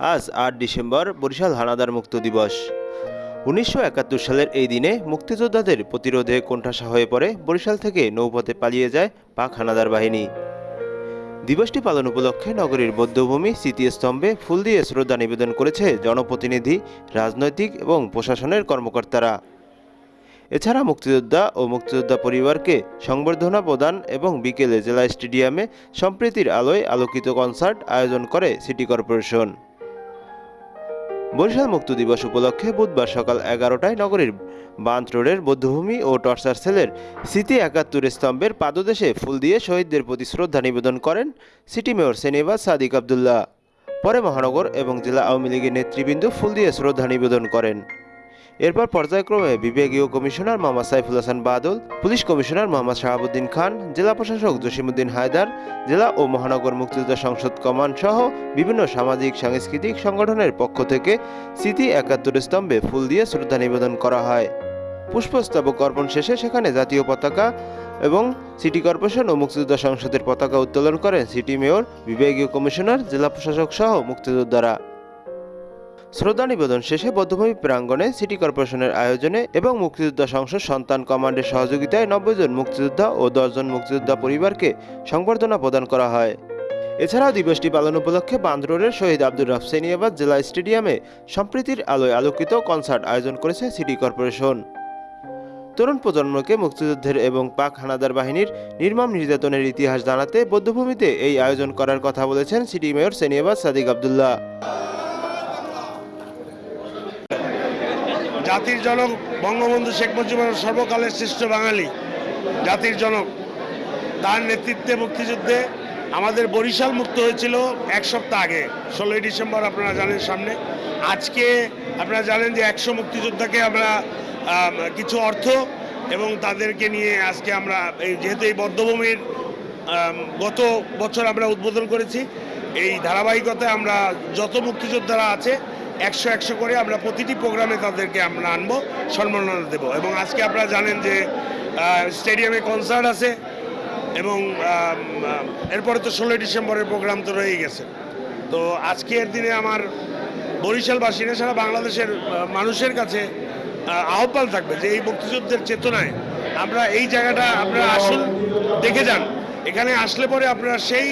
আজ আট ডিসেম্বর বরিশাল হানাদার মুক্ত দিবস। উনিশশো একাত্তর সালের এই দিনে মুক্তিযোদ্ধাদের প্রতিরোধে কোণঠাসা হয়ে পড়ে বরিশাল থেকে নৌপথে পালিয়ে যায় পাক হানাদার বাহিনী। দিবসটি পালন উপলক্ষে নগরীর বৌদ্ধভূমি, স্মৃতিস্তম্ভে ফুল দিয়ে শ্রদ্ধা নিবেদন করেছে জনপ্রতিনিধি, রাজনৈতিক এবং প্রশাসনের কর্মকর্তারা। এছাড়া মুক্তিযোদ্ধা ও মুক্তিযোদ্ধা পরিবারকে সংবর্ধনা প্রদান এবং বিকেলে জেলা স্টেডিয়ামে সম্প্রীতির আলোয় আলোকিত কনসার্ট আয়োজন করে সিটি কর্পোরেশন। বরিশাল মুক্ত দিবস উপলক্ষে বুধবার সকাল এগারোটায় নগরীর বান্ত রোডের বৌদ্ধভূমি ও টর্চার সেলের স্মৃতি একাত্তর স্তম্ভের পাদদেশে ফুল দিয়ে শহীদদের প্রতি শ্রদ্ধা নিবেদন করেন সিটি মেয়র সেনিবাস সাদিক আবদুল্লাহ। পরে মহানগর এবং জেলা আওয়ামী লীগের নেতৃবৃন্দ ফুল দিয়ে শ্রদ্ধা নিবেদন করেন। এরপর পর্যায়ক্রমে বিভাগীয় commissioner Mohammad Saiful Hasan Badal, police commissioner Mohammad Shahabuddin Khan, জেলা প্রশাসক জসিমুদ্দিন হায়দার, জেলা ও মহানগর মুক্তিযোদ্ধা সংসদ কমান্ড সহ বিভিন্ন সামাজিক, সাংস্কৃতিক সংগঠনের পক্ষ থেকে স্মৃতি একাত্তর স্তম্ভে ফুল দিয়ে শ্রদ্ধা নিবেদন করা হয়। পুষ্পস্তবক অর্পণ শেষে সেখানে জাতীয় পতাকা এবং সিটি কর্পোরেশন ও মুক্তিযোদ্ধা সংসদের পতাকা উত্তোলন করেন সিটি মেয়র, বিভাগীয় কমিশনার, জেলা প্রশাসক সহ মুক্তিযোদ্ধারা। শ্রদ্ধা নিবেদন শেষে বদ্ধভূমি প্রাঙ্গণে সিটি কর্পোরেশনের আয়োজনে এবং মুক্তিযোদ্ধা সংসদ সন্তান কমান্ডের সহযোগিতায় নব্বই জন মুক্তিযোদ্ধা ও দশজন মুক্তিযোদ্ধা পরিবারকে সংবর্ধনা প্রদান করা হয়। এছাড়াও দিবসটি পালন উপলক্ষে বান্দরোডের শহীদ আব্দুর রফ সেনিয়াবাদ জেলা স্টেডিয়ামে সম্প্রীতির আলোয় আলোকিত কনসার্ট আয়োজন করেছে সিটি কর্পোরেশন। তরুণ প্রজন্মকে মুক্তিযুদ্ধের এবং পাক হানাদার বাহিনীর নির্মম নির্যাতনের ইতিহাস জানাতে বৌদ্ধভূমিতে এই আয়োজন করার কথা বলেছেন সিটি মেয়র সেনিয়াবাদ সাদিক আবদুল্লাহ। জাতির জনক বঙ্গবন্ধু শেখ মুজিবুর সর্বকালের শ্রেষ্ঠ বাঙালি, জাতির জনক। তার নেতৃত্বে মুক্তিযুদ্ধে আমাদের বরিশাল মুক্ত হয়েছিল এক সপ্তাহ আগে, ষোলোই ডিসেম্বর আপনারা জানেন সামনে। আজকে আপনারা জানেন যে একশো মুক্তিযোদ্ধাকে আমরা কিছু অর্থ এবং তাদেরকে নিয়ে আজকে আমরা এই যেহেতু এই বদ্ধভূমির গত বছর আমরা উদ্বোধন করেছি, এই ধারাবাহিকতায় আমরা যত মুক্তিযোদ্ধারা আছে একশো একশো করে আমরা প্রতিটি প্রোগ্রামে তাদেরকে আমরা আনব, সম্মাননা দেব। এবং আজকে আপনারা জানেন যে স্টেডিয়ামে কনসার্ট আছে এবং এরপরে তো ষোলোই ডিসেম্বরের প্রোগ্রাম তো রয়েই গেছে। তো আজকের দিনে আমার বরিশালবাসী না সারা বাংলাদেশের মানুষের কাছে আহ্বান থাকবে যে এই মুক্তিযুদ্ধের চেতনায় আমরা এই জায়গাটা আপনারা আসুন, দেখে যান। এখানে আসলে পরে আপনারা সেই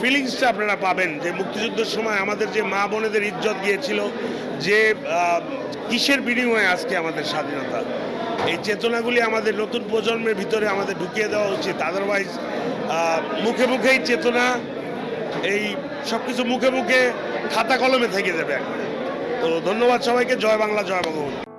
ফিলিংসটা আপনারা পাবেন যে মুক্তিযুদ্ধের সময় আমাদের যে মা বোনেদের ইজ্জত গিয়েছিল, যে কিসের বিনিময়ে আজকে আমাদের স্বাধীনতা? এই চেতনাগুলি আমাদের নতুন প্রজন্মের ভিতরে আমাদের ঢুকিয়ে দেওয়া উচিত। আদারওয়াইজ মুখে মুখেই চেতনা, এই সব কিছু মুখে মুখে খাতা কলমে থেকে যাবে একবারে। তো ধন্যবাদ সবাইকে। জয় বাংলা, জয় বঙ্গবন্ধু।